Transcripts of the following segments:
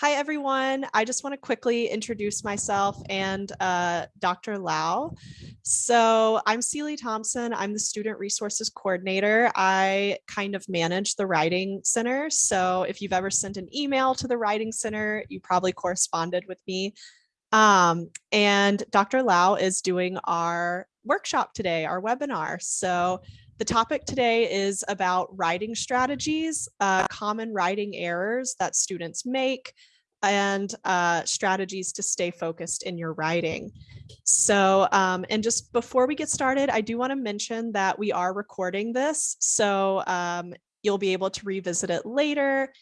Hi, everyone. I just want to quickly introduce myself and uh, Dr. Lau. So I'm Celie Thompson. I'm the Student Resources Coordinator. I kind of manage the Writing Center. So if you've ever sent an email to the Writing Center, you probably corresponded with me. Um, and Dr. Lau is doing our workshop today, our webinar. So the topic today is about writing strategies, uh, common writing errors that students make, and uh, strategies to stay focused in your writing. So, um, and just before we get started, I do want to mention that we are recording this. So um, you'll be able to revisit it later.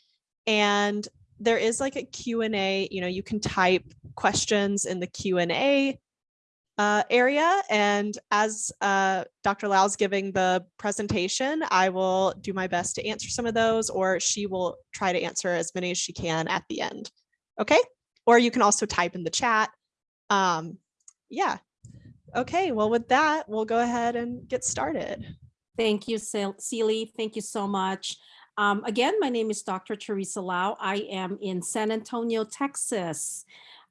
And there is like a Q&A, you know, you can type questions in the Q&A uh, area. And as uh, Dr. Lau's giving the presentation, I will do my best to answer some of those, or she will try to answer as many as she can at the end. Okay. Or you can also type in the chat. Um, yeah. Okay. Well, with that, we'll go ahead and get started. Thank you, Celie. Thank you so much. Um, again, my name is Dr. Teresa Lau. I am in San Antonio, Texas.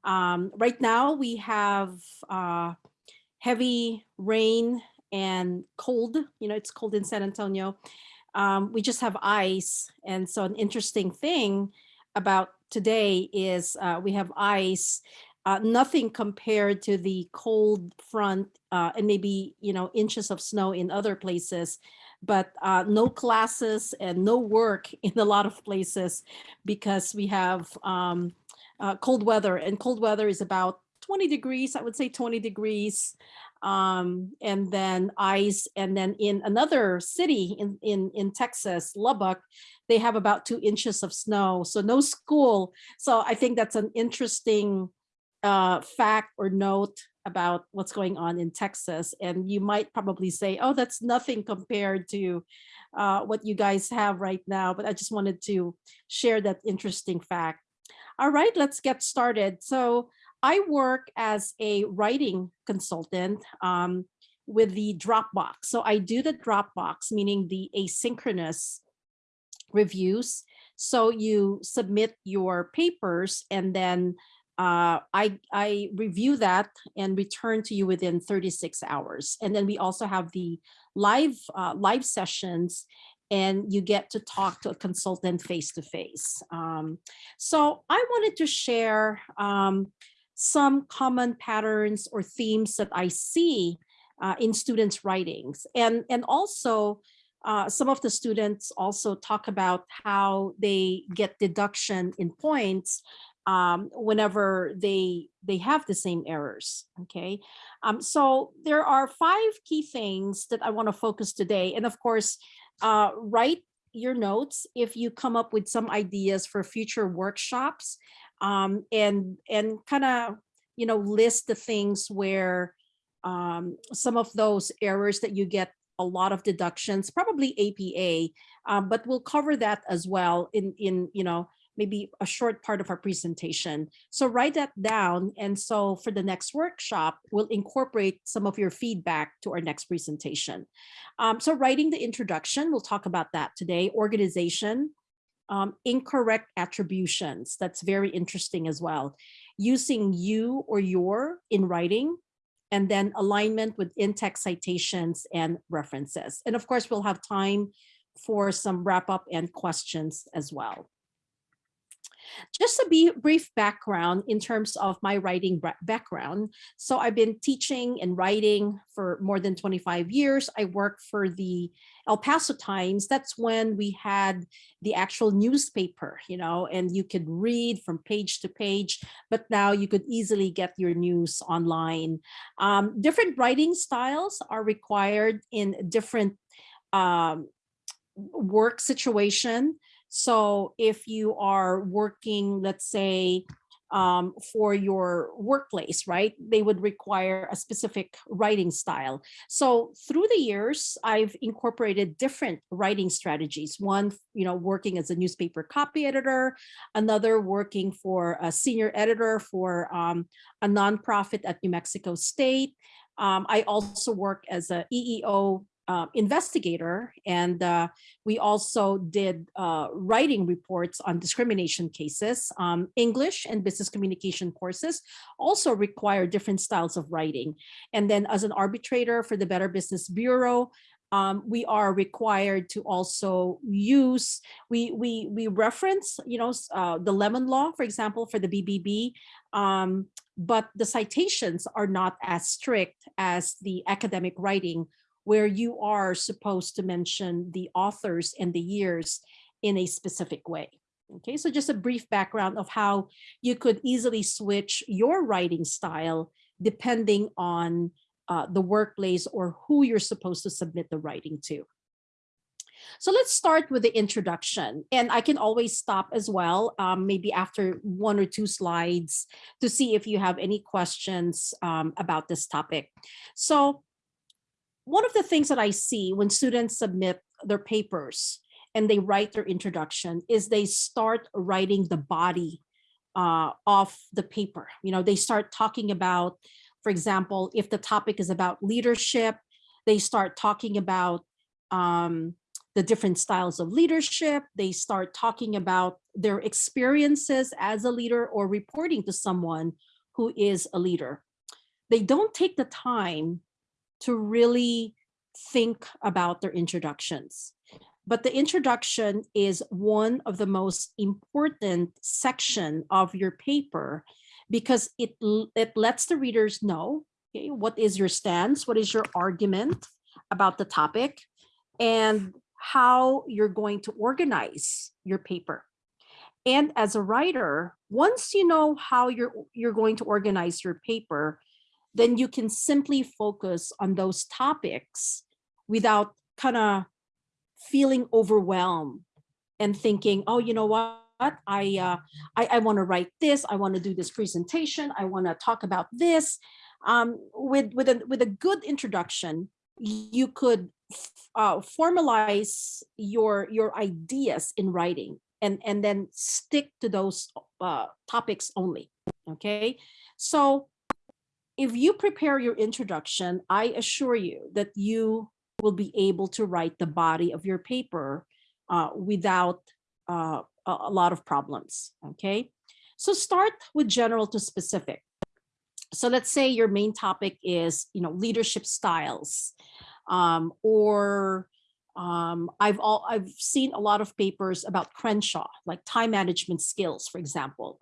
Um, right now we have uh, heavy rain and cold, you know, it's cold in San Antonio. Um, we just have ice. And so an interesting thing about today is uh, we have ice, uh, nothing compared to the cold front uh, and maybe, you know, inches of snow in other places, but uh, no classes and no work in a lot of places because we have um, uh, cold weather and cold weather is about 20 degrees, I would say 20 degrees, um, and then ice. And then in another city in, in, in Texas, Lubbock, they have about two inches of snow. So no school. So I think that's an interesting uh, fact or note about what's going on in Texas. And you might probably say, oh, that's nothing compared to uh, what you guys have right now. But I just wanted to share that interesting fact. All right, let's get started. So I work as a writing consultant um, with the Dropbox. So I do the Dropbox, meaning the asynchronous reviews. So you submit your papers and then uh, I, I review that and return to you within 36 hours. And then we also have the live uh, live sessions and you get to talk to a consultant face to face. Um, so I wanted to share um, some common patterns or themes that I see uh, in students' writings. And, and also, uh, some of the students also talk about how they get deduction in points um, whenever they they have the same errors. Okay, um, so there are five key things that I want to focus today, and of course, uh, write your notes if you come up with some ideas for future workshops um, and and kind of you know list the things where um, some of those errors that you get a lot of deductions, probably APA, um, but we'll cover that as well in in you know maybe a short part of our presentation. So write that down. And so for the next workshop, we'll incorporate some of your feedback to our next presentation. Um, so writing the introduction, we'll talk about that today. Organization, um, incorrect attributions. That's very interesting as well. Using you or your in writing, and then alignment with in-text citations and references. And of course, we'll have time for some wrap up and questions as well. Just a brief background in terms of my writing background. So I've been teaching and writing for more than 25 years. I work for the El Paso Times. That's when we had the actual newspaper, you know, and you could read from page to page, but now you could easily get your news online. Um, different writing styles are required in different um, work situation. So if you are working, let's say, um, for your workplace, right? They would require a specific writing style. So through the years, I've incorporated different writing strategies. One, you know, working as a newspaper copy editor, another working for a senior editor for um, a nonprofit at New Mexico State. Um, I also work as a EEO uh, investigator, and uh, we also did uh, writing reports on discrimination cases. Um, English and business communication courses also require different styles of writing. And then as an arbitrator for the Better Business Bureau, um, we are required to also use, we we we reference, you know, uh, the lemon law, for example, for the BBB, um, but the citations are not as strict as the academic writing where you are supposed to mention the authors and the years in a specific way. Okay, so just a brief background of how you could easily switch your writing style depending on uh, the workplace or who you're supposed to submit the writing to. So let's start with the introduction and I can always stop as well, um, maybe after one or two slides to see if you have any questions um, about this topic. So one of the things that I see when students submit their papers and they write their introduction is they start writing the body uh, of the paper. You know, they start talking about, for example, if the topic is about leadership, they start talking about um, the different styles of leadership. They start talking about their experiences as a leader or reporting to someone who is a leader. They don't take the time to really think about their introductions. But the introduction is one of the most important section of your paper because it, it lets the readers know okay, what is your stance, what is your argument about the topic, and how you're going to organize your paper. And as a writer, once you know how you're, you're going to organize your paper, then you can simply focus on those topics without kind of feeling overwhelmed and thinking, oh, you know what? I, uh, I, I want to write this. I want to do this presentation. I want to talk about this. Um, with with a with a good introduction, you could uh, formalize your your ideas in writing and and then stick to those uh, topics only. Okay, so if you prepare your introduction, I assure you that you will be able to write the body of your paper uh, without uh, a lot of problems, okay? So start with general to specific. So let's say your main topic is, you know, leadership styles, um, or um, I've all I've seen a lot of papers about Crenshaw, like time management skills, for example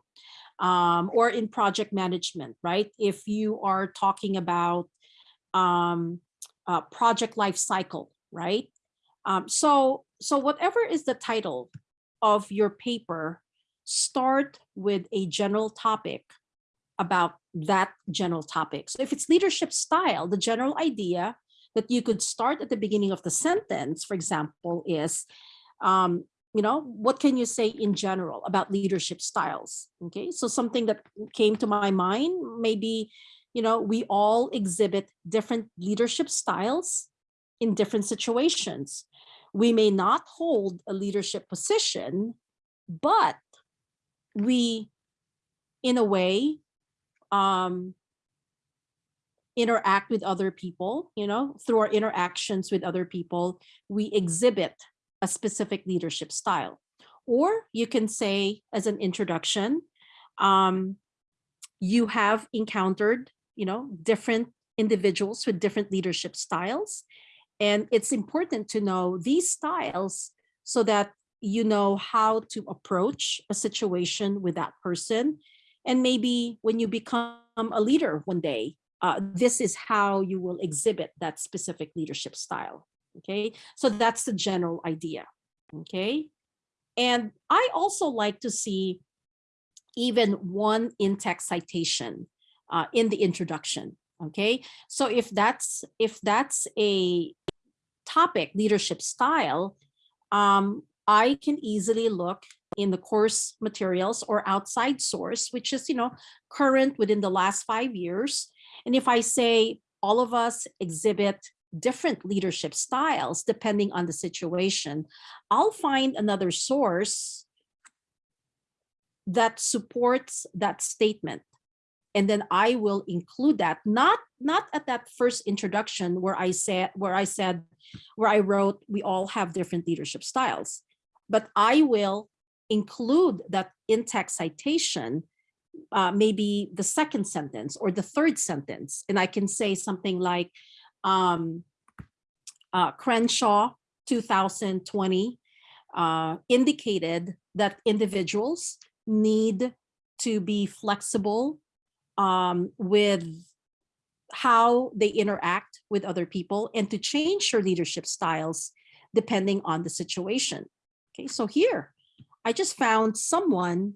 um, or in project management, right? If you are talking about um, uh, project life cycle, right? Um, so, so whatever is the title of your paper, start with a general topic about that general topic. So if it's leadership style, the general idea that you could start at the beginning of the sentence, for example, is um, you know, what can you say in general about leadership styles? Okay, so something that came to my mind, maybe, you know, we all exhibit different leadership styles in different situations. We may not hold a leadership position, but we, in a way, um, interact with other people, you know, through our interactions with other people, we exhibit a specific leadership style. Or you can say as an introduction, um, you have encountered, you know, different individuals with different leadership styles. And it's important to know these styles so that you know how to approach a situation with that person. And maybe when you become a leader one day, uh, this is how you will exhibit that specific leadership style. Okay, so that's the general idea. Okay, and I also like to see even one in-text citation uh, in the introduction. Okay, so if that's if that's a topic leadership style, um, I can easily look in the course materials or outside source, which is, you know, current within the last five years. And if I say all of us exhibit different leadership styles depending on the situation, I'll find another source that supports that statement. And then I will include that, not, not at that first introduction where I said, where I said, where I wrote, we all have different leadership styles, but I will include that in-text citation, uh, maybe the second sentence or the third sentence. And I can say something like, um, uh, Crenshaw 2020 uh, indicated that individuals need to be flexible um, with how they interact with other people and to change your leadership styles depending on the situation. Okay, so here, I just found someone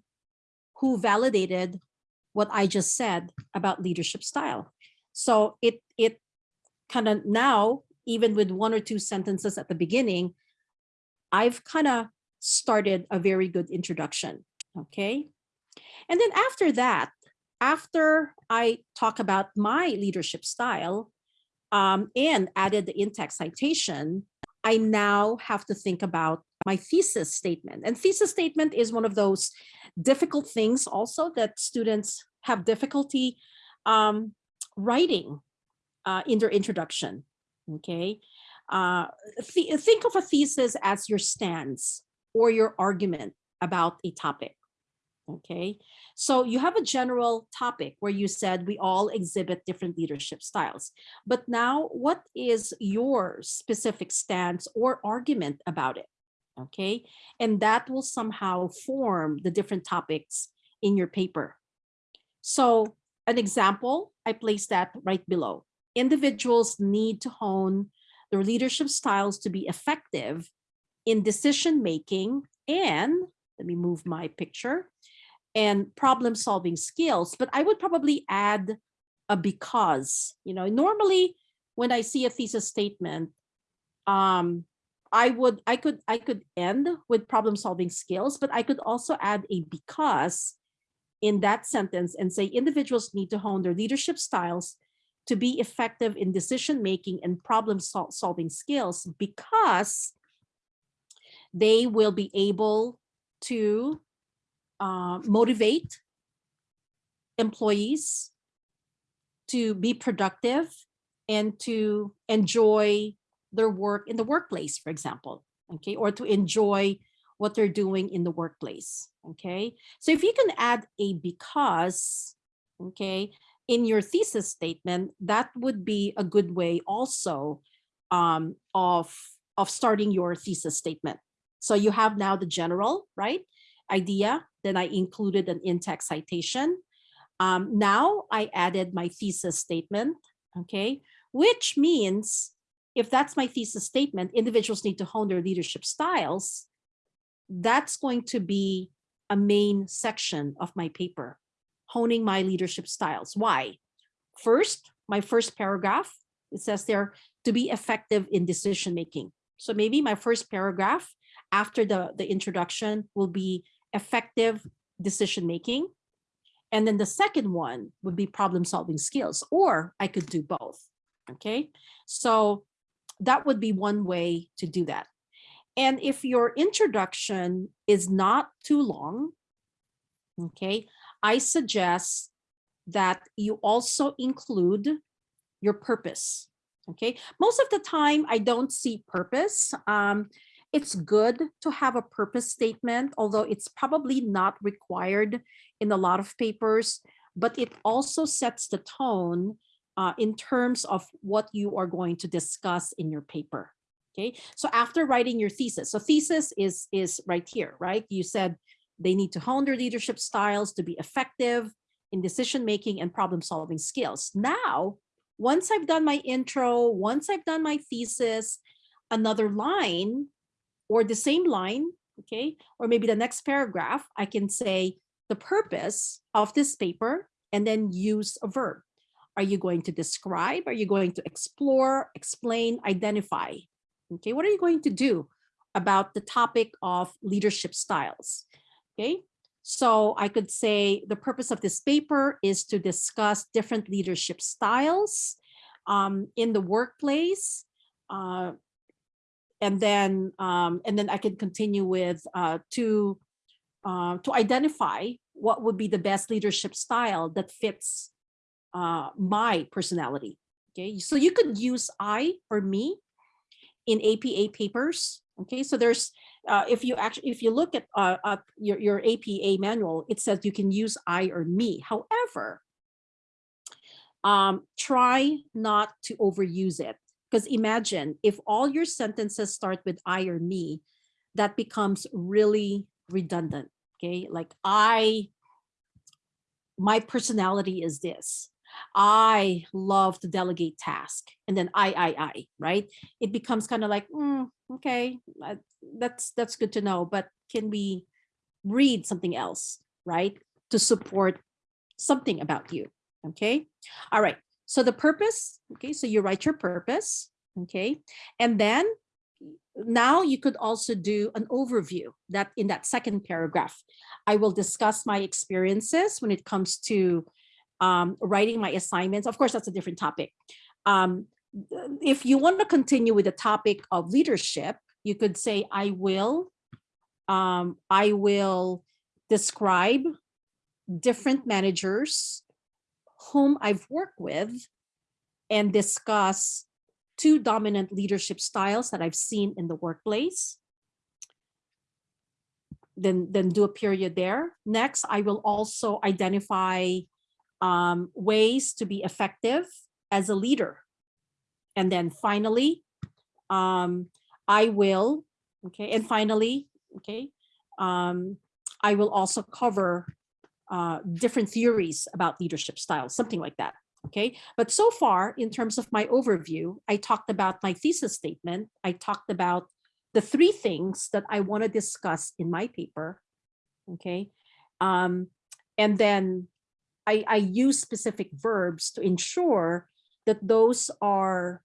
who validated what I just said about leadership style. So it, it kind of now, even with one or two sentences at the beginning, I've kind of started a very good introduction, okay? And then after that, after I talk about my leadership style um, and added the in-text citation, I now have to think about my thesis statement. And thesis statement is one of those difficult things also that students have difficulty um, writing uh, in their introduction, okay? Uh, th think of a thesis as your stance or your argument about a topic, okay? So you have a general topic where you said we all exhibit different leadership styles. But now what is your specific stance or argument about it? Okay, and that will somehow form the different topics in your paper. So an example, I place that right below. Individuals need to hone their leadership styles to be effective in decision making and let me move my picture and problem solving skills, but I would probably add a because, you know, normally when I see a thesis statement, um, I would, I could, I could end with problem solving skills, but I could also add a because in that sentence and say individuals need to hone their leadership styles to be effective in decision making and problem sol solving skills because they will be able to uh, motivate employees to be productive and to enjoy their work in the workplace, for example, okay, or to enjoy what they're doing in the workplace, okay? So if you can add a because, okay, in your thesis statement, that would be a good way also um, of, of starting your thesis statement. So you have now the general, right, idea, then I included an in-text citation. Um, now I added my thesis statement, okay, which means if that's my thesis statement, individuals need to hone their leadership styles, that's going to be a main section of my paper, honing my leadership styles. Why? First, my first paragraph, it says there to be effective in decision making. So maybe my first paragraph after the, the introduction will be effective decision making. And then the second one would be problem solving skills, or I could do both. Okay, so that would be one way to do that. And if your introduction is not too long, okay, I suggest that you also include your purpose. Okay, most of the time I don't see purpose. Um, it's good to have a purpose statement, although it's probably not required in a lot of papers, but it also sets the tone uh, in terms of what you are going to discuss in your paper. Okay, so after writing your thesis, so thesis is, is right here, right? You said they need to hone their leadership styles to be effective in decision-making and problem-solving skills. Now, once I've done my intro, once I've done my thesis, another line or the same line, okay, or maybe the next paragraph, I can say the purpose of this paper and then use a verb. Are you going to describe? Are you going to explore, explain, identify? Okay, what are you going to do about the topic of leadership styles? Okay, so I could say the purpose of this paper is to discuss different leadership styles um, in the workplace, uh, and then um, and then I can continue with uh, to uh, to identify what would be the best leadership style that fits uh, my personality. Okay, so you could use I or me, in APA papers. Okay, so there's, uh, if you actually, if you look at uh, your, your APA manual, it says you can use I or me. However, um, try not to overuse it. Because imagine if all your sentences start with I or me, that becomes really redundant. Okay, like I, my personality is this. I love to delegate task and then I, I, I, right? It becomes kind of like, mm, okay, that's, that's good to know, but can we read something else, right? To support something about you, okay? All right, so the purpose, okay, so you write your purpose, okay? And then now you could also do an overview that in that second paragraph. I will discuss my experiences when it comes to um, writing my assignments. Of course, that's a different topic. Um, if you want to continue with the topic of leadership, you could say, I will, um, I will describe different managers whom I've worked with and discuss two dominant leadership styles that I've seen in the workplace. Then, then do a period there. Next, I will also identify um, ways to be effective as a leader. And then finally, um, I will, okay, and finally, okay, um, I will also cover uh, different theories about leadership styles, something like that. Okay, but so far, in terms of my overview, I talked about my thesis statement. I talked about the three things that I want to discuss in my paper. Okay, um, and then I, I use specific verbs to ensure that those are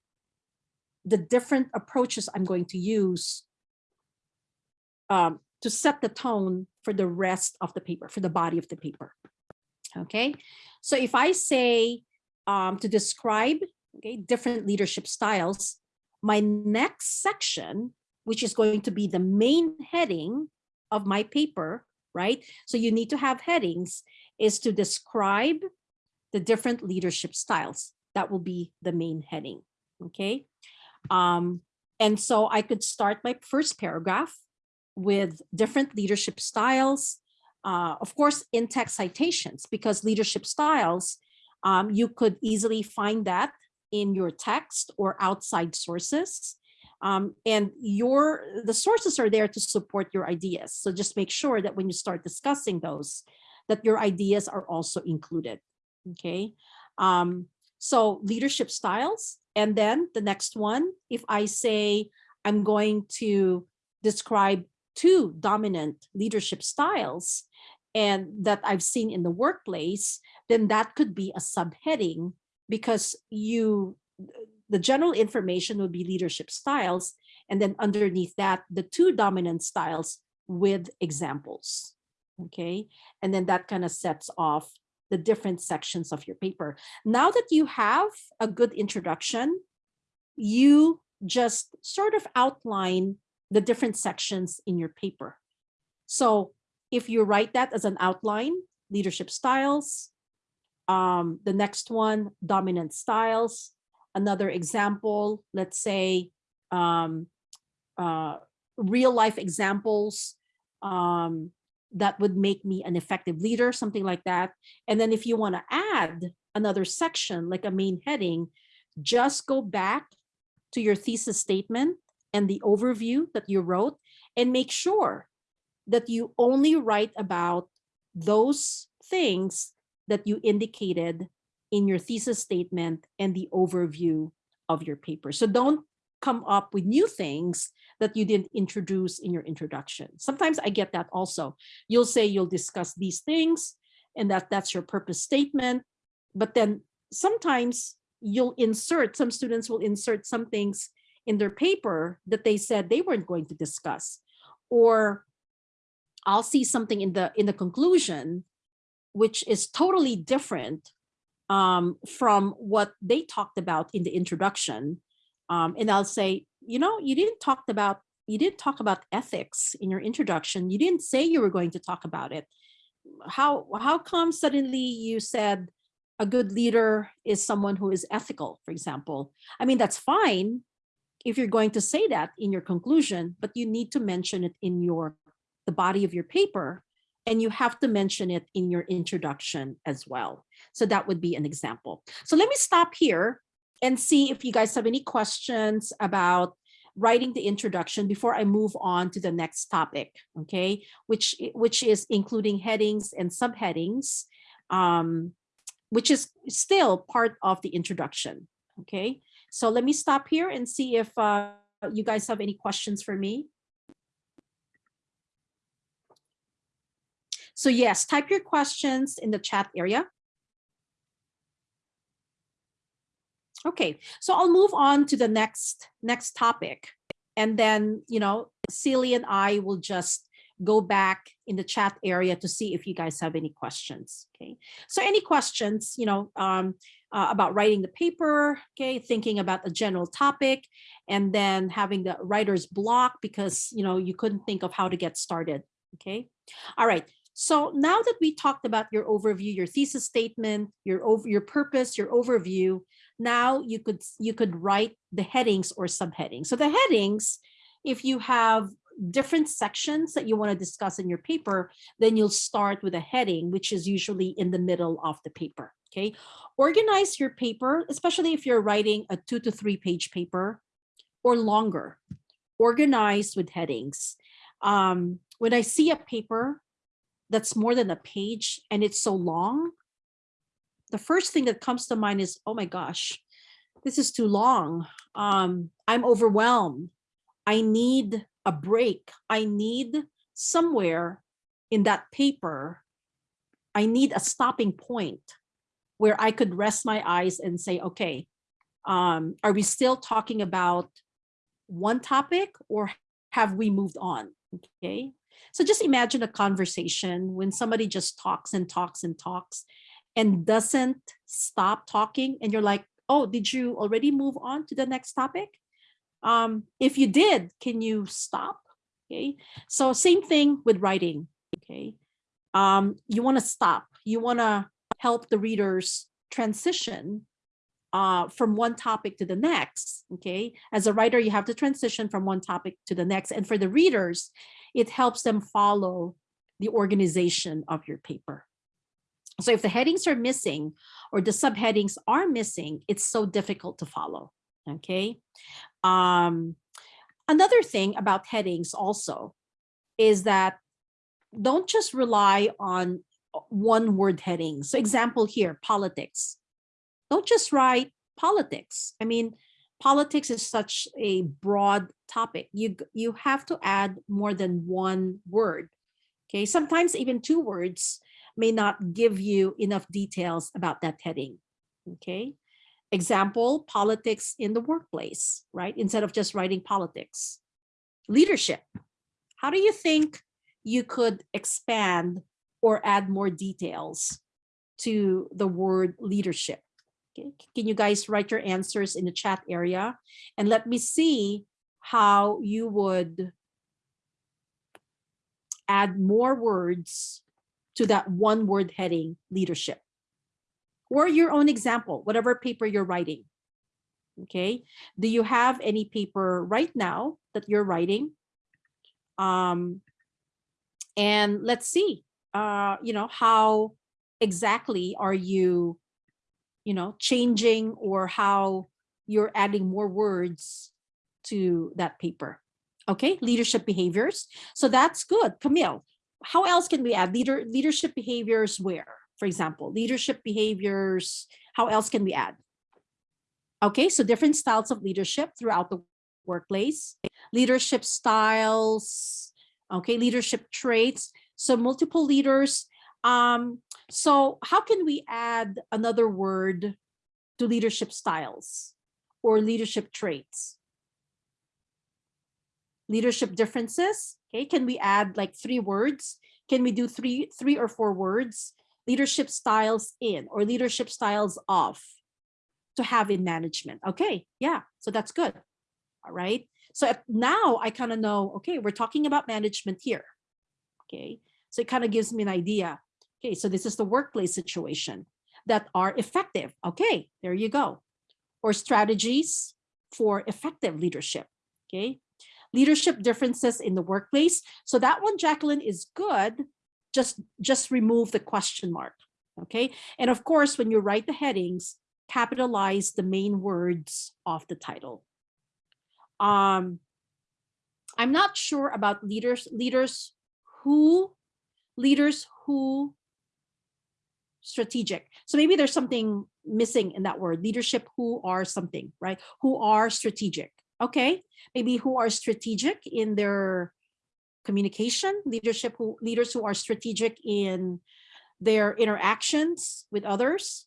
the different approaches I'm going to use um, to set the tone for the rest of the paper, for the body of the paper. Okay, so if I say um, to describe okay, different leadership styles, my next section, which is going to be the main heading of my paper, right? So you need to have headings, is to describe the different leadership styles. That will be the main heading, okay? Um, and so I could start my first paragraph with different leadership styles, uh, of course, in-text citations, because leadership styles, um, you could easily find that in your text or outside sources. Um, and your the sources are there to support your ideas. So just make sure that when you start discussing those, that your ideas are also included. Okay. Um, so leadership styles. And then the next one, if I say I'm going to describe two dominant leadership styles and that I've seen in the workplace, then that could be a subheading because you the general information would be leadership styles. And then underneath that the two dominant styles with examples. Okay? And then that kind of sets off the different sections of your paper. Now that you have a good introduction you just sort of outline the different sections in your paper. So if you write that as an outline leadership styles um, the next one dominant styles another example let's say um, uh, real life examples um, that would make me an effective leader, something like that. And then if you want to add another section, like a main heading, just go back to your thesis statement and the overview that you wrote and make sure that you only write about those things that you indicated in your thesis statement and the overview of your paper. So don't come up with new things that you didn't introduce in your introduction. Sometimes I get that also. You'll say you'll discuss these things and that that's your purpose statement. But then sometimes you'll insert, some students will insert some things in their paper that they said they weren't going to discuss. Or I'll see something in the in the conclusion, which is totally different um, from what they talked about in the introduction. Um, and I'll say, you know, you didn't talk about you didn't talk about ethics in your introduction. You didn't say you were going to talk about it. How how come suddenly you said a good leader is someone who is ethical, for example? I mean, that's fine, if you're going to say that in your conclusion, but you need to mention it in your the body of your paper and you have to mention it in your introduction as well. So that would be an example. So let me stop here and see if you guys have any questions about writing the introduction before I move on to the next topic, okay, which, which is including headings and subheadings, um, which is still part of the introduction, okay? So let me stop here and see if uh, you guys have any questions for me. So yes, type your questions in the chat area. Okay, so I'll move on to the next next topic. And then, you know, Celie and I will just go back in the chat area to see if you guys have any questions. Okay, so any questions, you know, um, uh, about writing the paper, okay, thinking about a general topic, and then having the writer's block because, you know, you couldn't think of how to get started. Okay, all right. So now that we talked about your overview, your thesis statement, your over your purpose, your overview, now you could you could write the headings or subheadings. So the headings, if you have different sections that you want to discuss in your paper, then you'll start with a heading, which is usually in the middle of the paper. Okay, organize your paper, especially if you're writing a two to three page paper or longer. Organize with headings. Um, when I see a paper that's more than a page and it's so long, the first thing that comes to mind is, oh my gosh, this is too long. Um, I'm overwhelmed. I need a break. I need somewhere in that paper, I need a stopping point where I could rest my eyes and say, okay, um, are we still talking about one topic or have we moved on? Okay, so just imagine a conversation when somebody just talks and talks and talks and doesn't stop talking and you're like, oh, did you already move on to the next topic? Um, if you did, can you stop? Okay, so same thing with writing, okay? Um, you wanna stop, you wanna help the readers transition uh, from one topic to the next, okay? As a writer, you have to transition from one topic to the next. And for the readers, it helps them follow the organization of your paper. So if the headings are missing or the subheadings are missing, it's so difficult to follow, okay? Um, another thing about headings also is that don't just rely on one word headings. So example here, politics. Don't just write politics. I mean, politics is such a broad topic. You, you have to add more than one word. Okay, sometimes even two words may not give you enough details about that heading. Okay, example, politics in the workplace, right? Instead of just writing politics. Leadership. How do you think you could expand or add more details to the word leadership? Okay. Can you guys write your answers in the chat area and let me see how you would add more words to that one word heading leadership or your own example, whatever paper you're writing. Okay. Do you have any paper right now that you're writing? Um, and let's see, uh, you know, how exactly are you you know, changing or how you're adding more words to that paper. Okay, leadership behaviors. So that's good. Camille, how else can we add leader leadership behaviors where? For example, leadership behaviors, how else can we add? Okay, so different styles of leadership throughout the workplace, leadership styles, okay, leadership traits. So multiple leaders um, so how can we add another word to leadership styles or leadership traits? Leadership differences, okay, can we add like three words? Can we do three, three or four words? Leadership styles in or leadership styles off to have in management. Okay, yeah, so that's good. All right. So now I kind of know, okay, we're talking about management here. Okay, so it kind of gives me an idea. Okay, so this is the workplace situation that are effective. Okay, there you go. Or strategies for effective leadership. Okay. Leadership differences in the workplace. So that one, Jacqueline, is good. Just, just remove the question mark. Okay. And of course, when you write the headings, capitalize the main words of the title. Um, I'm not sure about leaders, leaders who, leaders who strategic. So maybe there's something missing in that word, leadership who are something, right? Who are strategic. Okay, maybe who are strategic in their communication, leadership who leaders who are strategic in their interactions with others.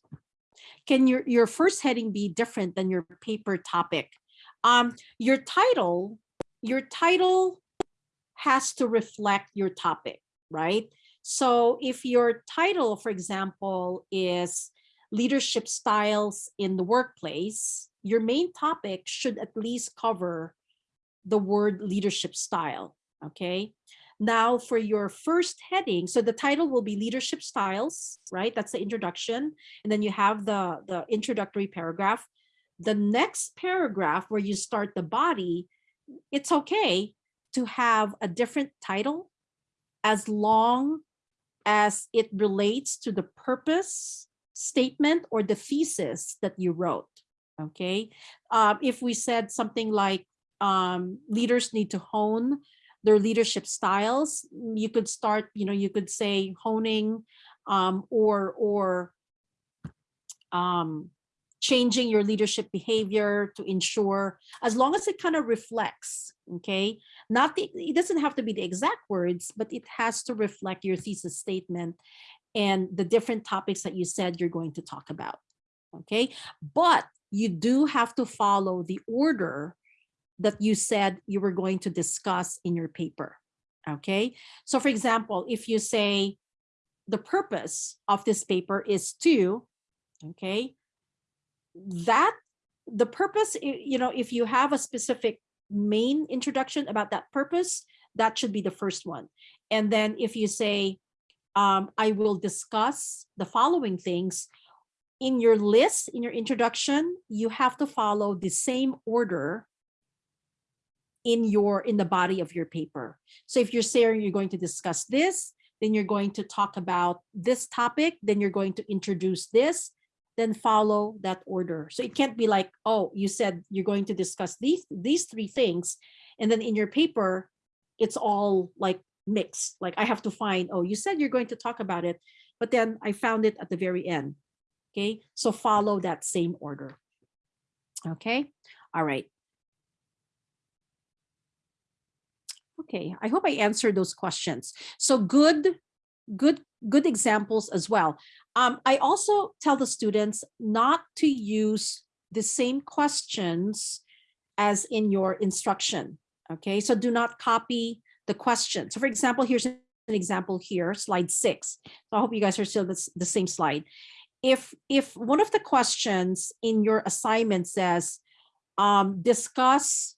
Can your, your first heading be different than your paper topic? Um, your title, your title has to reflect your topic, right? So if your title, for example, is leadership styles in the workplace, your main topic should at least cover the word leadership style, okay? Now for your first heading, so the title will be leadership styles, right? That's the introduction. And then you have the, the introductory paragraph. The next paragraph where you start the body, it's okay to have a different title as long as it relates to the purpose statement or the thesis that you wrote. Okay. Um, if we said something like um, leaders need to hone their leadership styles, you could start, you know, you could say honing um, or, or um, changing your leadership behavior to ensure, as long as it kind of reflects, okay, not the, it doesn't have to be the exact words, but it has to reflect your thesis statement and the different topics that you said you're going to talk about, okay? But you do have to follow the order that you said you were going to discuss in your paper, okay? So for example, if you say the purpose of this paper is to, okay, that the purpose, you know, if you have a specific main introduction about that purpose, that should be the first one. And then if you say, um, I will discuss the following things, in your list, in your introduction, you have to follow the same order in your in the body of your paper. So if you're saying you're going to discuss this, then you're going to talk about this topic, then you're going to introduce this, then follow that order. So it can't be like, oh, you said you're going to discuss these these three things, and then in your paper, it's all like mixed. Like I have to find, oh, you said you're going to talk about it, but then I found it at the very end. Okay, so follow that same order. Okay, all right. Okay, I hope I answered those questions. So good, good, good examples as well. Um, I also tell the students not to use the same questions as in your instruction. Okay, so do not copy the question. So for example, here's an example here, slide six. So I hope you guys are still the, the same slide if if one of the questions in your assignment says um, discuss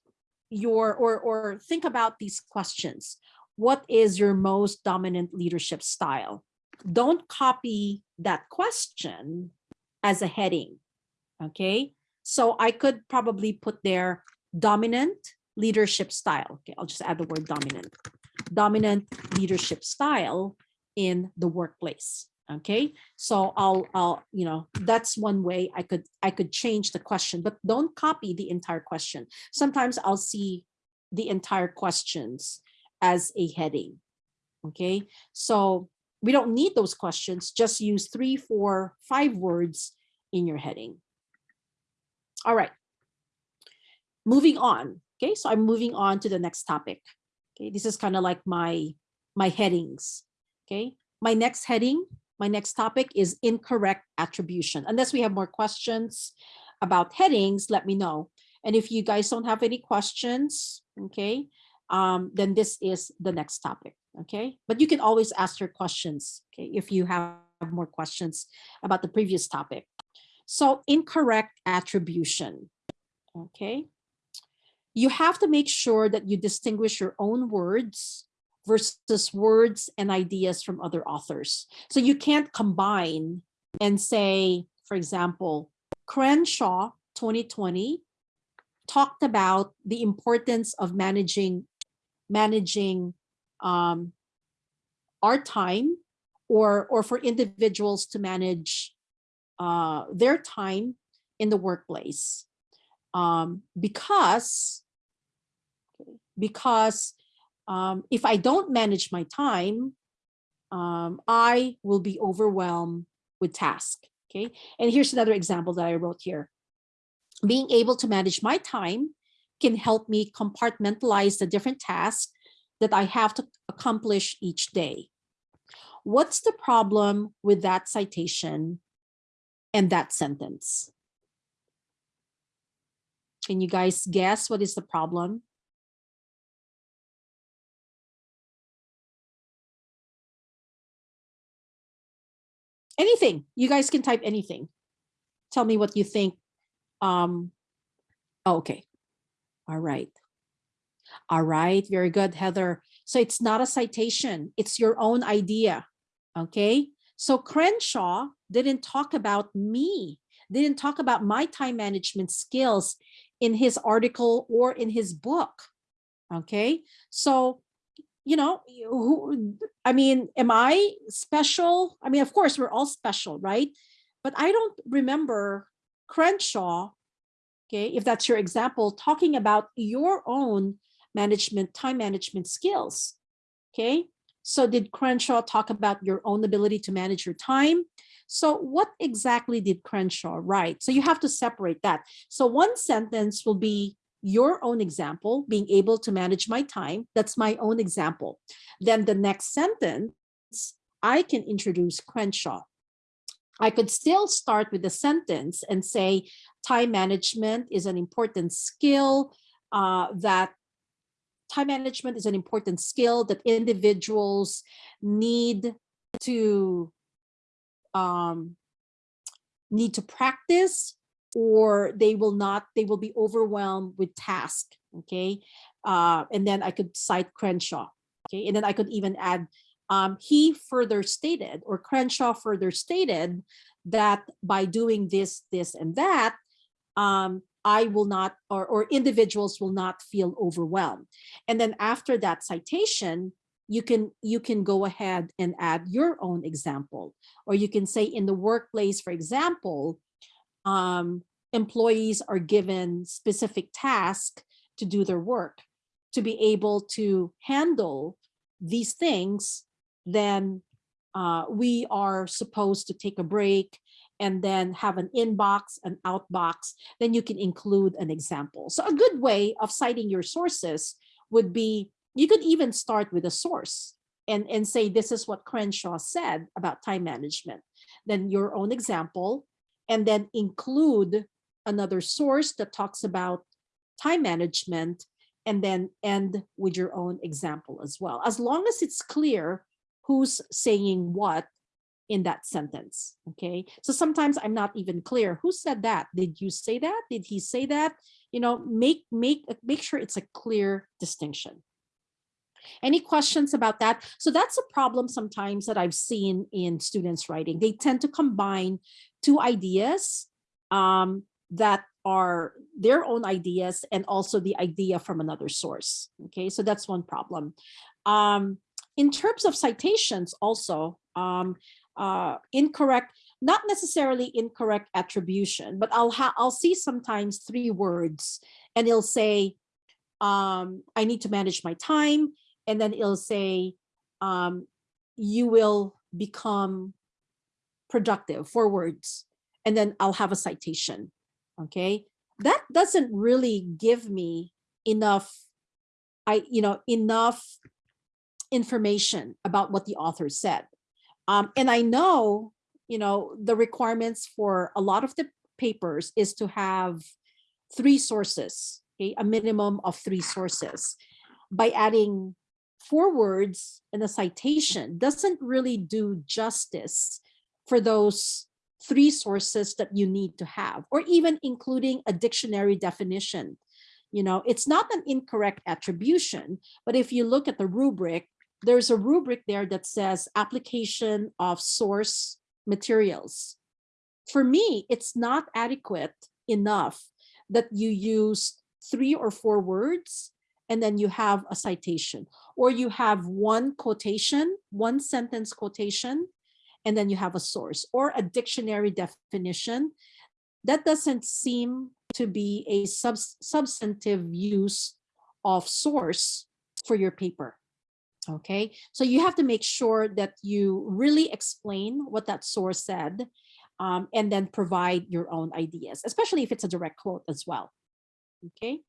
your or or think about these questions what is your most dominant leadership style? Don't copy that question as a heading okay? So i could probably put there dominant leadership style okay i'll just add the word dominant dominant leadership style in the workplace okay? So i'll i'll you know that's one way i could i could change the question but don't copy the entire question. Sometimes i'll see the entire questions as a heading okay? So we don't need those questions just use three four five words in your heading. All right. Moving on okay? So i'm moving on to the next topic okay? This is kind of like my my headings okay? My next heading my next topic is incorrect attribution. Unless we have more questions about headings, let me know. And if you guys don't have any questions, okay, um, then this is the next topic, okay? But you can always ask your questions, okay, if you have more questions about the previous topic. So incorrect attribution, okay? You have to make sure that you distinguish your own words versus words and ideas from other authors. So you can't combine and say, for example, Crenshaw 2020 talked about the importance of managing managing um, our time or or for individuals to manage uh, their time in the workplace um, because because um, if I don't manage my time, um, I will be overwhelmed with task. Okay, and here's another example that I wrote here. Being able to manage my time can help me compartmentalize the different tasks that I have to accomplish each day. What's the problem with that citation and that sentence? Can you guys guess what is the problem? Anything. You guys can type anything. Tell me what you think. Um, oh, okay. All right. All right. Very good, Heather. So it's not a citation. It's your own idea. Okay. So Crenshaw didn't talk about me, didn't talk about my time management skills in his article or in his book. Okay. So, you know, who, I mean, am I special? I mean, of course, we're all special, right? But I don't remember Crenshaw, okay, if that's your example, talking about your own management, time management skills. Okay, so did Crenshaw talk about your own ability to manage your time? So what exactly did Crenshaw write? So you have to separate that. So one sentence will be your own example, being able to manage my time. That's my own example. Then the next sentence, I can introduce Crenshaw. I could still start with the sentence and say time management is an important skill uh, that time management is an important skill that individuals need to um, need to practice or they will not, they will be overwhelmed with task, okay? Uh, and then I could cite Crenshaw, okay? And then I could even add, um, he further stated, or Crenshaw further stated that by doing this, this, and that, um, I will not, or, or individuals will not feel overwhelmed. And then after that citation, you can you can go ahead and add your own example or you can say in the workplace for example um, employees are given specific tasks to do their work to be able to handle these things then uh, we are supposed to take a break and then have an inbox, an outbox, then you can include an example. So a good way of citing your sources would be, you could even start with a source and, and say, this is what Crenshaw said about time management. Then your own example, and then include another source that talks about time management, and then end with your own example as well. As long as it's clear who's saying what in that sentence. Okay. So sometimes I'm not even clear. Who said that? Did you say that? Did he say that? You know, make make make sure it's a clear distinction. Any questions about that? So that's a problem sometimes that I've seen in students writing. They tend to combine two ideas um, that are their own ideas and also the idea from another source. Okay, so that's one problem. Um, in terms of citations also, um, uh, incorrect, not necessarily incorrect attribution, but I'll I'll see sometimes three words and it'll say, um, I need to manage my time. And then it'll say, um, you will become productive, four words. And then I'll have a citation, okay? That doesn't really give me enough, I, you know, enough information about what the author said. Um, and I know, you know, the requirements for a lot of the papers is to have three sources, okay, a minimum of three sources. By adding four words in a citation doesn't really do justice for those three sources that you need to have, or even including a dictionary definition. You know, it's not an incorrect attribution, but if you look at the rubric, there's a rubric there that says application of source materials. For me, it's not adequate enough that you use three or four words, and then you have a citation, or you have one quotation, one sentence quotation, and then you have a source or a dictionary definition. That doesn't seem to be a subs substantive use of source for your paper. Okay, so you have to make sure that you really explain what that source said um, and then provide your own ideas, especially if it's a direct quote as well. Okay,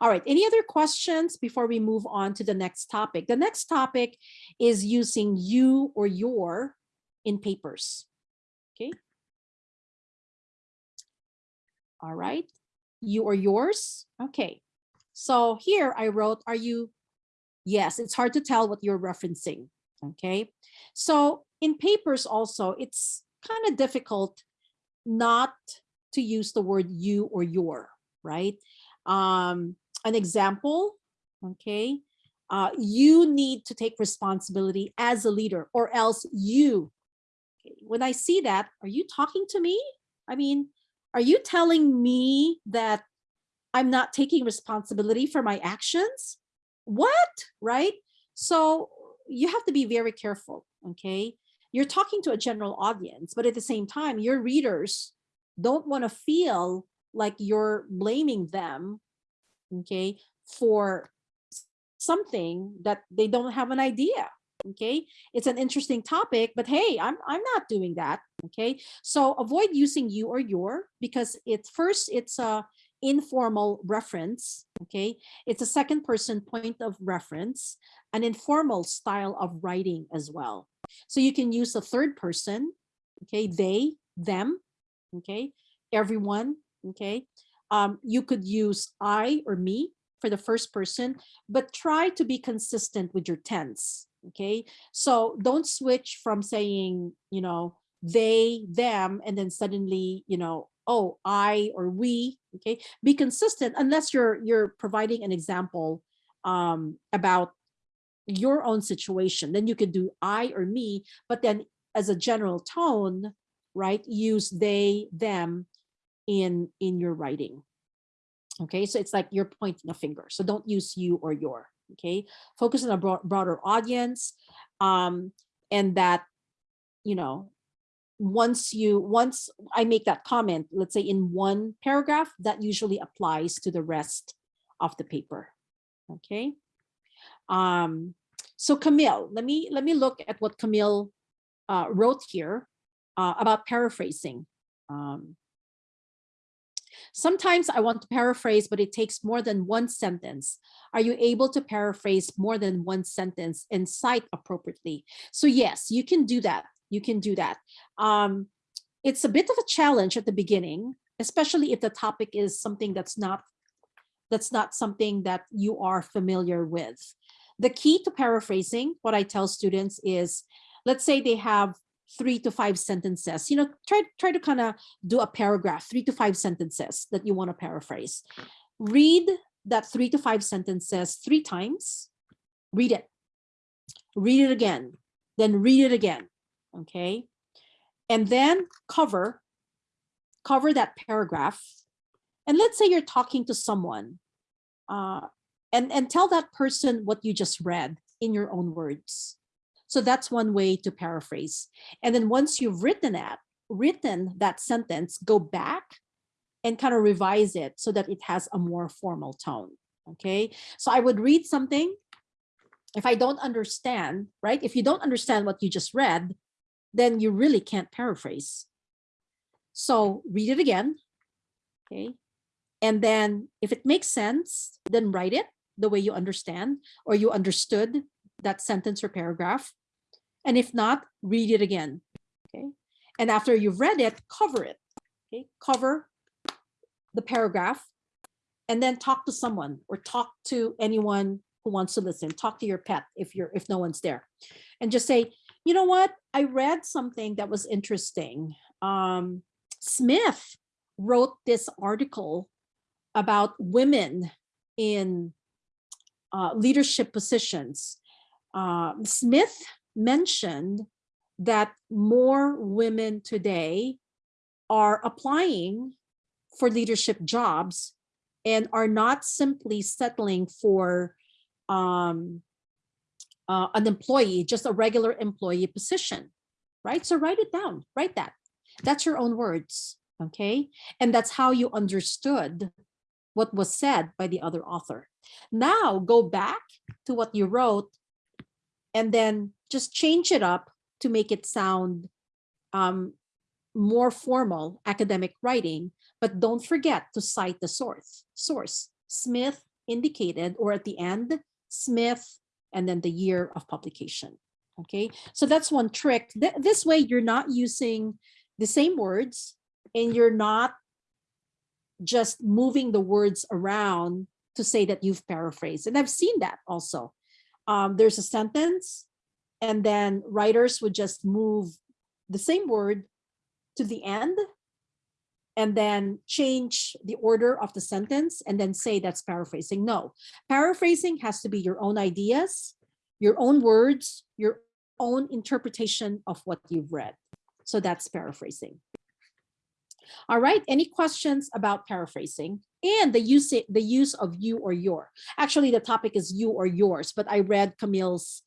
all right, any other questions before we move on to the next topic? The next topic is using you or your in papers. Okay. All right, you or yours. Okay, so here I wrote, are you? Yes, it's hard to tell what you're referencing. Okay, so in papers also, it's kind of difficult not to use the word you or your, right? Um, an example, okay, uh, you need to take responsibility as a leader or else you when I see that, are you talking to me? I mean, are you telling me that I'm not taking responsibility for my actions? What, right? So you have to be very careful, okay? You're talking to a general audience, but at the same time, your readers don't want to feel like you're blaming them, okay, for something that they don't have an idea okay? It's an interesting topic but hey i'm i'm not doing that okay? So avoid using you or your because it's first it's a informal reference okay? It's a second person point of reference an informal style of writing as well. So you can use a third person okay they them okay everyone okay? Um you could use i or me for the first person but try to be consistent with your tense okay? So don't switch from saying you know they them and then suddenly you know oh i or we okay? Be consistent unless you're you're providing an example um about your own situation. Then you could do i or me but then as a general tone right use they them in in your writing. Okay so it's like you're pointing a finger so don't use you or your okay? Focus on a broad, broader audience um and that you know once you once i make that comment let's say in one paragraph that usually applies to the rest of the paper okay? Um so camille let me let me look at what camille uh, wrote here uh, about paraphrasing um, Sometimes I want to paraphrase, but it takes more than one sentence. Are you able to paraphrase more than one sentence and cite appropriately? So yes, you can do that. You can do that. Um, it's a bit of a challenge at the beginning, especially if the topic is something that's not that's not something that you are familiar with. The key to paraphrasing, what I tell students is, let's say they have three to five sentences. You know, try, try to kind of do a paragraph, three to five sentences that you want to paraphrase. Read that three to five sentences three times. Read it. Read it again. Then read it again. Okay. And then cover, cover that paragraph. And let's say you're talking to someone uh, and, and tell that person what you just read in your own words. So that's one way to paraphrase. And then once you've written that, written that sentence, go back and kind of revise it so that it has a more formal tone. Okay, so I would read something. If I don't understand, right? If you don't understand what you just read, then you really can't paraphrase. So read it again. Okay. And then if it makes sense, then write it the way you understand or you understood that sentence or paragraph. And if not, read it again. Okay. And after you've read it, cover it. Okay. Cover the paragraph and then talk to someone or talk to anyone who wants to listen. Talk to your pet if you're if no one's there. And just say, you know what? I read something that was interesting. Um, Smith wrote this article about women in uh, leadership positions. Uh, Smith mentioned that more women today are applying for leadership jobs and are not simply settling for um, uh, an employee, just a regular employee position, right? So write it down, write that. That's your own words, okay? And that's how you understood what was said by the other author. Now go back to what you wrote and then just change it up to make it sound um, more formal academic writing, but don't forget to cite the source. Source, Smith indicated, or at the end, Smith, and then the year of publication. Okay, so that's one trick. Th this way, you're not using the same words and you're not just moving the words around to say that you've paraphrased. And I've seen that also. Um, there's a sentence and then writers would just move the same word to the end and then change the order of the sentence and then say that's paraphrasing. No, paraphrasing has to be your own ideas, your own words, your own interpretation of what you've read. So that's paraphrasing. All right, any questions about paraphrasing and the use, the use of you or your? Actually, the topic is you or yours, but I read Camille's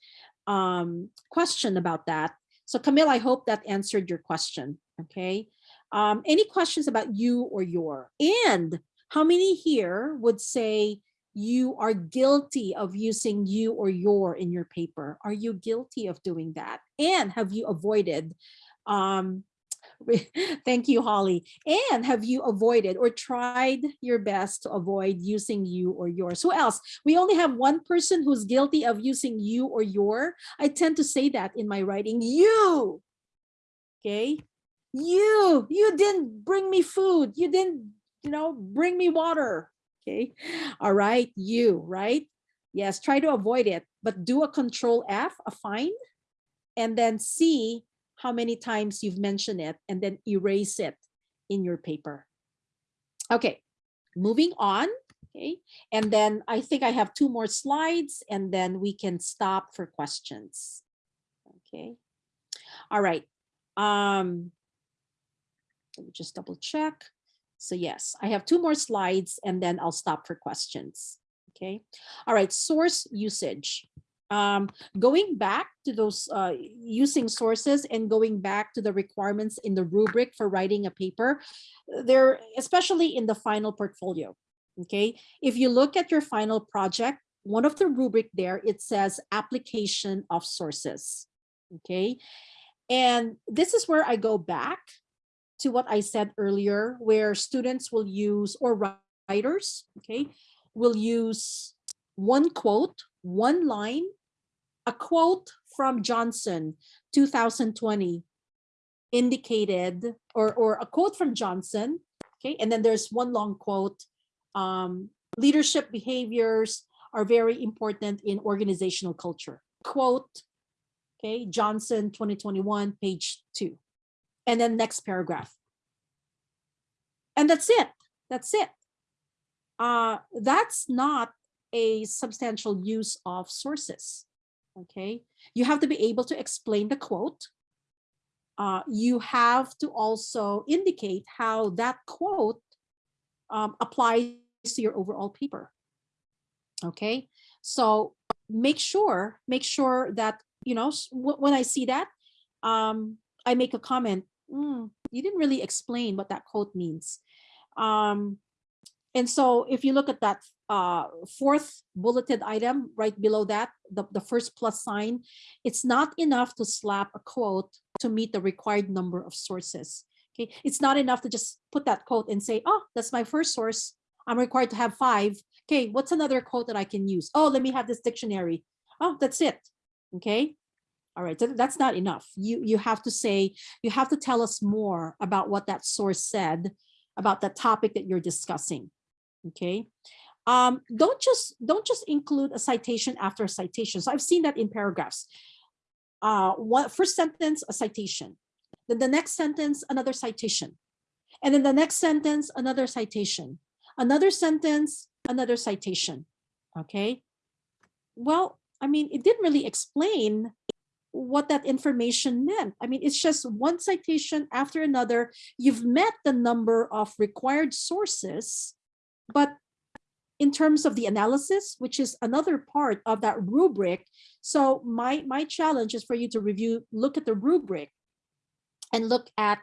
um, question about that. So Camille, I hope that answered your question, okay? Um, any questions about you or your? And how many here would say you are guilty of using you or your in your paper? Are you guilty of doing that? And have you avoided um, Thank you, Holly. And have you avoided or tried your best to avoid using you or yours? Who else? We only have one person who's guilty of using you or your. I tend to say that in my writing, you. Okay. You, you didn't bring me food. You didn't, you know, bring me water. Okay. All right. You, right? Yes. Try to avoid it, but do a control F, a find, and then see how many times you've mentioned it and then erase it in your paper. Okay, moving on. Okay, and then I think I have two more slides and then we can stop for questions. Okay, all right. Um, let me just double check. So yes, I have two more slides and then I'll stop for questions. Okay, all right, source usage um, going back to those uh, using sources and going back to the requirements in the rubric for writing a paper, they're especially in the final portfolio. Okay, if you look at your final project, one of the rubric there, it says application of sources. Okay, and this is where I go back to what I said earlier, where students will use or writers, okay, will use one quote, one line, a quote from Johnson, 2020, indicated, or, or a quote from Johnson, okay, and then there's one long quote, um, leadership behaviors are very important in organizational culture. Quote, okay, Johnson 2021, page two. And then next paragraph. And that's it. That's it. Uh, that's not a substantial use of sources okay? You have to be able to explain the quote. Uh, you have to also indicate how that quote um, applies to your overall paper, okay? So make sure, make sure that, you know, when I see that, um, I make a comment, mm, you didn't really explain what that quote means. Um, and so if you look at that uh, fourth bulleted item right below that, the, the first plus sign, it's not enough to slap a quote to meet the required number of sources. Okay, it's not enough to just put that quote and say, oh, that's my first source. I'm required to have five. Okay, what's another quote that I can use? Oh, let me have this dictionary. Oh, that's it. Okay. All right, so that's not enough. You, you have to say, you have to tell us more about what that source said about the topic that you're discussing okay um, don't just don't just include a citation after a citation. So i've seen that in paragraphs. Uh one first sentence a citation. Then the next sentence another citation. And then the next sentence another citation. Another sentence another citation. Okay? Well i mean it didn't really explain what that information meant. I mean, it's just one citation after another. You've met the number of required sources but in terms of the analysis, which is another part of that rubric. So my, my challenge is for you to review, look at the rubric and look at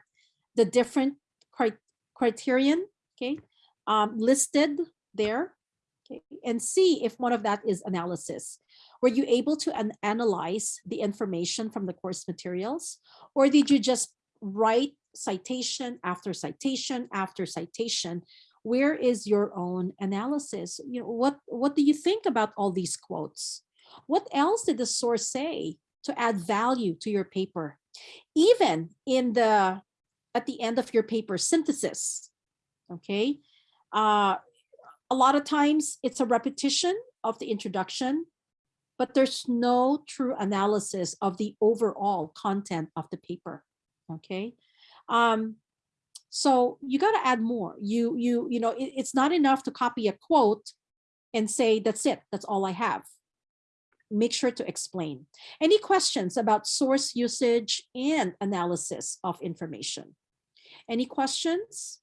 the different cri- criterion, okay, um, listed there, okay, and see if one of that is analysis. Were you able to an- analyze the information from the course materials? Or did you just write citation after citation after citation where is your own analysis? You know what what do you think about all these quotes? What else did the source say to add value to your paper? Even in the at the end of your paper synthesis okay? Uh, a lot of times it's a repetition of the introduction but there's no true analysis of the overall content of the paper okay? Um so you got to add more. You you you know it, it's not enough to copy a quote and say that's it. That's all i have. Make sure to explain. Any questions about source usage and analysis of information? Any questions?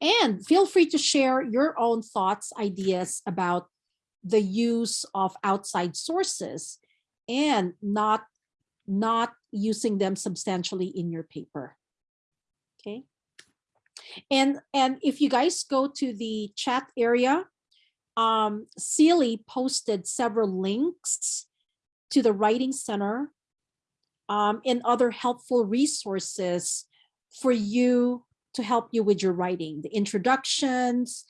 And feel free to share your own thoughts ideas about the use of outside sources and not not using them substantially in your paper. Okay. And, and if you guys go to the chat area, um, Sealy posted several links to the Writing Center um, and other helpful resources for you to help you with your writing, the introductions,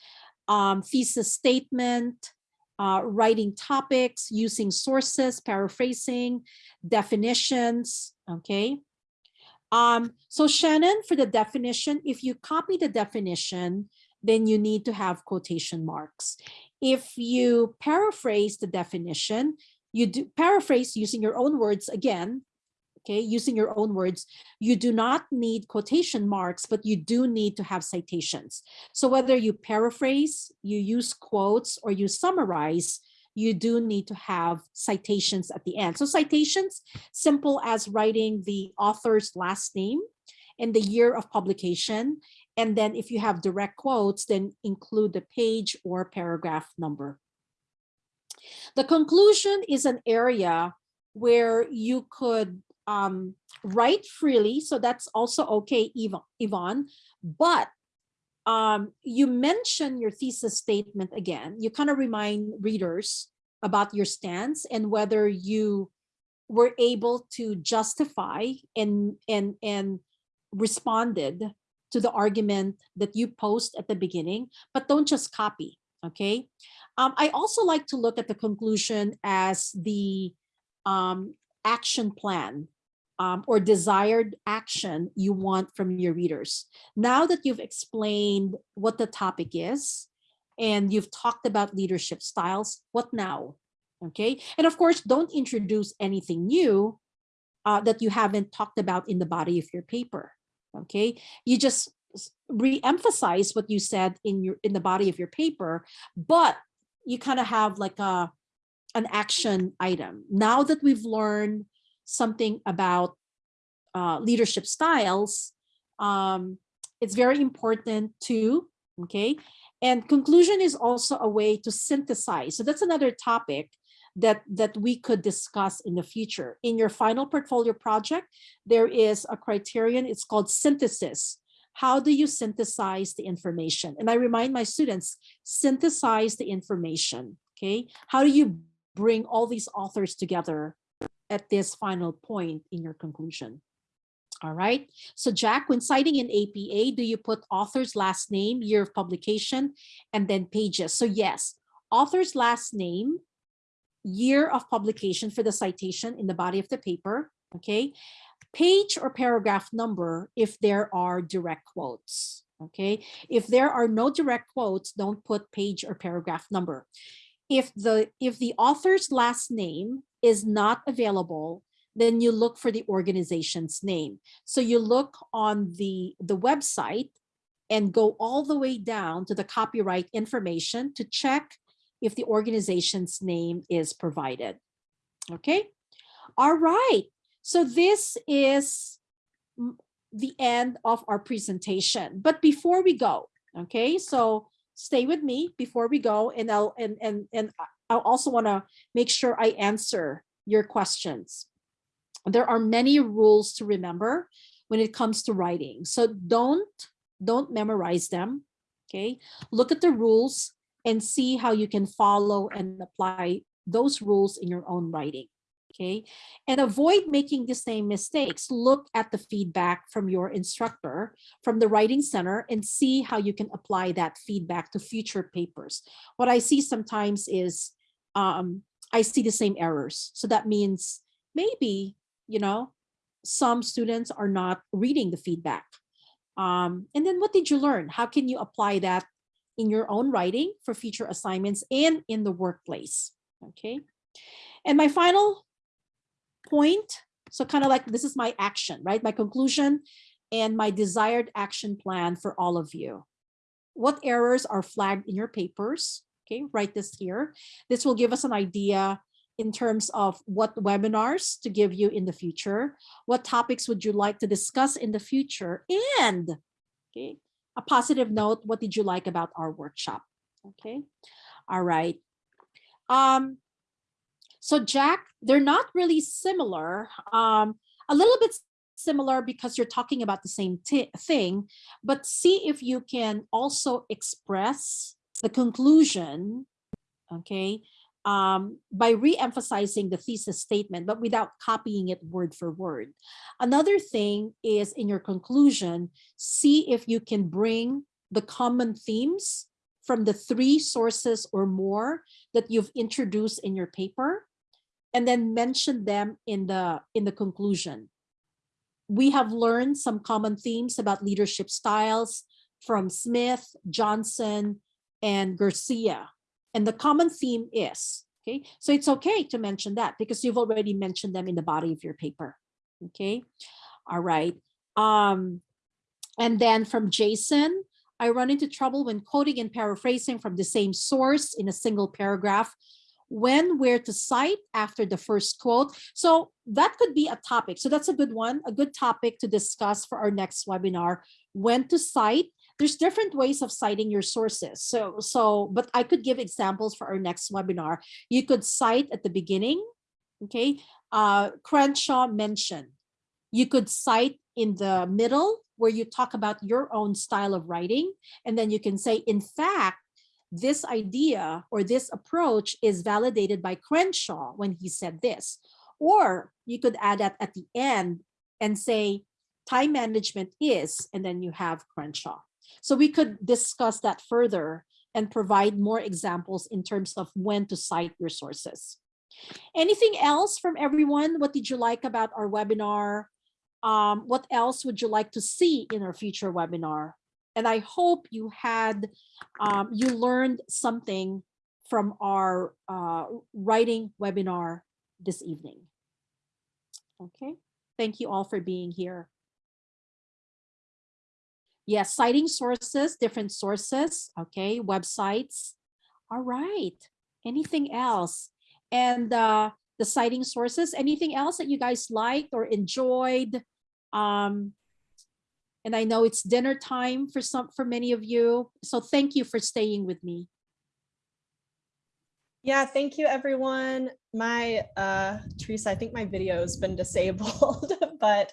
um, thesis statement, uh, writing topics, using sources, paraphrasing, definitions, okay? Um, so Shannon, for the definition, if you copy the definition, then you need to have quotation marks. If you paraphrase the definition, you do paraphrase using your own words again, okay, using your own words, you do not need quotation marks, but you do need to have citations. So whether you paraphrase, you use quotes, or you summarize, you do need to have citations at the end. So citations, simple as writing the author's last name and the year of publication. And then if you have direct quotes, then include the page or paragraph number. The conclusion is an area where you could um, write freely. So that's also okay, Yvonne. But um, you mention your thesis statement again. You kind of remind readers about your stance and whether you were able to justify and and and responded to the argument that you post at the beginning, but don't just copy. Okay. Um, I also like to look at the conclusion as the um, action plan um, or desired action you want from your readers. Now that you've explained what the topic is and you've talked about leadership styles, what now? Okay. And of course, don't introduce anything new uh, that you haven't talked about in the body of your paper. Okay. You just re-emphasize what you said in your in the body of your paper, but you kind of have like a an action item. Now that we've learned something about uh, leadership styles, um, it's very important too, okay? And conclusion is also a way to synthesize. So that's another topic that, that we could discuss in the future. In your final portfolio project, there is a criterion, it's called synthesis. How do you synthesize the information? And I remind my students, synthesize the information, okay? How do you bring all these authors together at this final point in your conclusion. All right. So Jack, when citing in APA, do you put author's last name, year of publication, and then pages? So yes, author's last name, year of publication for the citation in the body of the paper. Okay. Page or paragraph number if there are direct quotes. Okay. If there are no direct quotes, don't put page or paragraph number. If the if the author's last name is not available, then you look for the organization's name. So you look on the, the website and go all the way down to the copyright information to check if the organization's name is provided. Okay. All right. So this is the end of our presentation. But before we go, okay, so stay with me before we go and I'll and and and I- also want to make sure I answer your questions. There are many rules to remember when it comes to writing. So don't don't memorize them. Okay. Look at the rules and see how you can follow and apply those rules in your own writing. Okay. And avoid making the same mistakes. Look at the feedback from your instructor from the writing center and see how you can apply that feedback to future papers. What I see sometimes is um, I see the same errors. So that means maybe, you know, some students are not reading the feedback. Um, and then what did you learn? How can you apply that in your own writing for future assignments and in the workplace? Okay. And my final point, so kind of like this is my action, right? My conclusion and my desired action plan for all of you. What errors are flagged in your papers? Okay, write this here. This will give us an idea in terms of what webinars to give you in the future. What topics would you like to discuss in the future? And okay, a positive note, what did you like about our workshop? Okay, all right. Um, so Jack, they're not really similar. Um, a little bit similar because you're talking about the same thing, but see if you can also express the conclusion, okay, um, by re-emphasizing the thesis statement, but without copying it word for word. Another thing is in your conclusion, see if you can bring the common themes from the three sources or more that you've introduced in your paper and then mention them in the in the conclusion. We have learned some common themes about leadership styles from Smith, Johnson, and Garcia. And the common theme is, okay, so it's okay to mention that because you've already mentioned them in the body of your paper. Okay, all right. Um, and then from Jason, I run into trouble when quoting and paraphrasing from the same source in a single paragraph when where to cite after the first quote. So that could be a topic. So that's a good one, a good topic to discuss for our next webinar, when to cite. There's different ways of citing your sources. So, so, but I could give examples for our next webinar. You could cite at the beginning, okay? Uh, Crenshaw mentioned. You could cite in the middle where you talk about your own style of writing. And then you can say, in fact, this idea or this approach is validated by Crenshaw when he said this. Or you could add that at the end and say time management is, and then you have Crenshaw. So we could discuss that further and provide more examples in terms of when to cite your sources. Anything else from everyone? What did you like about our webinar? Um, what else would you like to see in our future webinar? And I hope you had, um, you learned something from our uh, writing webinar this evening. Okay, thank you all for being here. Yes, citing sources, different sources, okay, websites. All right, anything else? And uh, the citing sources, anything else that you guys liked or enjoyed? Um, and I know it's dinner time for some for many of you. So thank you for staying with me. Yeah, thank you, everyone. My, uh, Teresa, I think my video has been disabled, but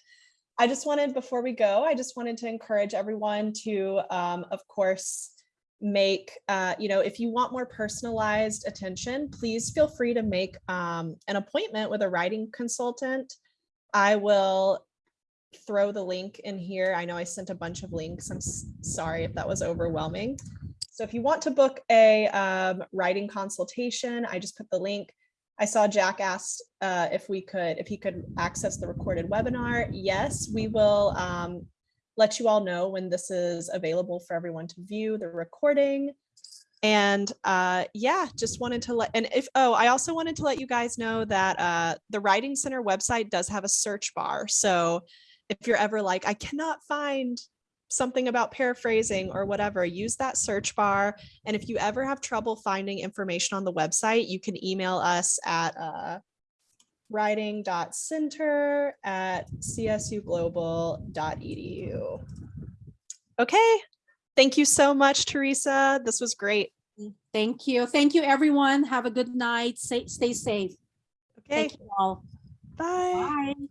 I just wanted, before we go, I just wanted to encourage everyone to, um, of course, make, uh, you know, if you want more personalized attention, please feel free to make um, an appointment with a writing consultant. I will throw the link in here. I know I sent a bunch of links. I'm sorry if that was overwhelming. So if you want to book a um, writing consultation, I just put the link. I saw Jack asked uh, if we could, if he could access the recorded webinar. Yes, we will um, let you all know when this is available for everyone to view the recording. And uh, yeah, just wanted to let, and if, oh, I also wanted to let you guys know that uh, the Writing Center website does have a search bar. So if you're ever like, I cannot find something about paraphrasing or whatever, use that search bar. And if you ever have trouble finding information on the website, you can email us at uh, writing.center at csuglobal.edu. Okay, Thank you so much, Teresa. This was great. Thank you. Thank you, everyone. Have a good night. Stay, stay safe. Okay, Thank you all. bye. Bye.